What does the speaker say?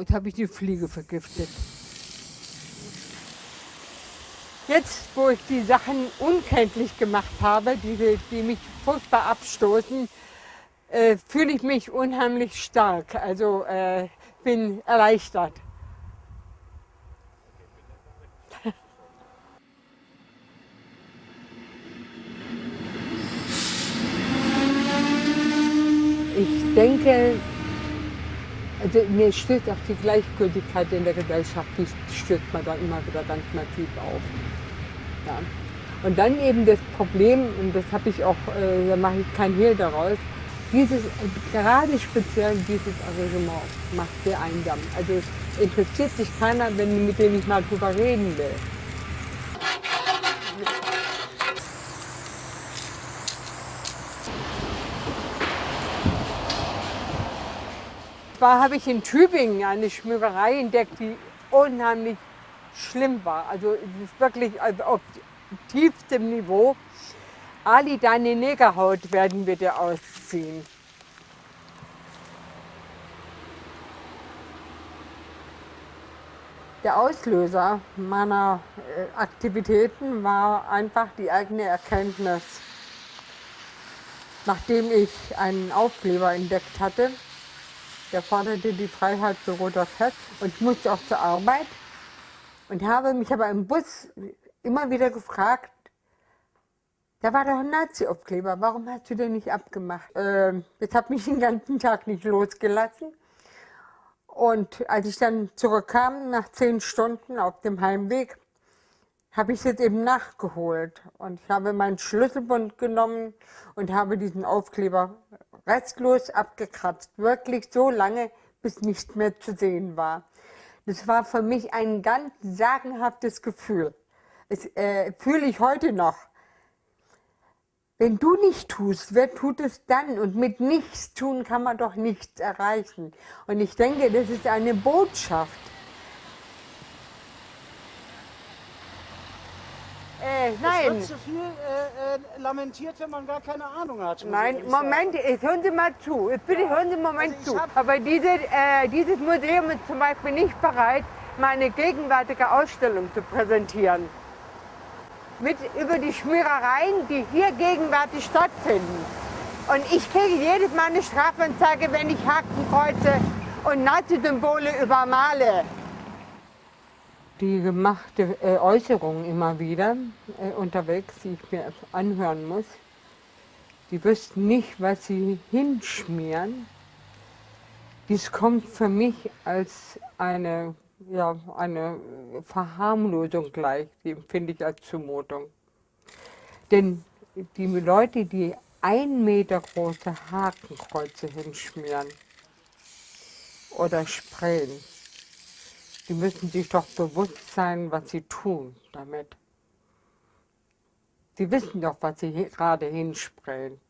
jetzt habe ich die Fliege vergiftet. Jetzt, wo ich die Sachen unkenntlich gemacht habe, die, die mich furchtbar abstoßen, äh, fühle ich mich unheimlich stark. Also äh, bin erleichtert. Ich denke, also mir stößt auch die Gleichgültigkeit in der Gesellschaft, die stößt man dann immer wieder ganz massiv auf. Ja. Und dann eben das Problem, und das habe ich auch, äh, da mache ich kein Hehl daraus, dieses, gerade speziell dieses Engagement macht sehr einsam. Also es interessiert sich keiner, wenn, mit dem ich mal drüber reden will. Zwar habe ich in Tübingen eine Schmiererei entdeckt, die unheimlich schlimm war. Also wirklich also auf tiefstem Niveau. Ali, deine Negerhaut werden wir dir ausziehen. Der Auslöser meiner äh, Aktivitäten war einfach die eigene Erkenntnis. Nachdem ich einen Aufkleber entdeckt hatte, der forderte die Freiheit für roter Fest und ich musste auch zur Arbeit und habe mich aber im Bus immer wieder gefragt, da war doch ein Nazi-Aufkleber, warum hast du den nicht abgemacht? Äh, das hat mich den ganzen Tag nicht losgelassen. Und als ich dann zurückkam, nach zehn Stunden auf dem Heimweg, habe ich es eben nachgeholt. Und ich habe meinen Schlüsselbund genommen und habe diesen Aufkleber restlos abgekratzt. Wirklich so lange, bis nichts mehr zu sehen war. Das war für mich ein ganz sagenhaftes Gefühl. Das äh, fühle ich heute noch. Wenn du nicht tust, wer tut es dann? Und mit nichts tun kann man doch nichts erreichen. Und ich denke, das ist eine Botschaft. Äh, nein. Es wird zu viel äh, äh, lamentiert, wenn man gar keine Ahnung hat. Nein, Moment, jetzt hören Sie mal zu. Jetzt bitte ja. hören Sie einen Moment also zu. Aber diese, äh, dieses Museum ist zum Beispiel nicht bereit, meine gegenwärtige Ausstellung zu präsentieren mit, über die Schmierereien, die hier gegenwärtig stattfinden. Und ich kriege jedes Mal eine Strafanzeige, wenn ich Hakenkreuze und Nazi-Symbole übermale. Die gemachte äh, Äußerung immer wieder äh, unterwegs, die ich mir anhören muss, die wüssten nicht, was sie hinschmieren. Dies kommt für mich als eine ja, eine Verharmlosung gleich, die empfinde ich als Zumutung. Denn die Leute, die ein Meter große Hakenkreuze hinschmieren oder sprayen, die müssen sich doch bewusst sein, was sie tun damit. Sie wissen doch, was sie gerade hinsprayen.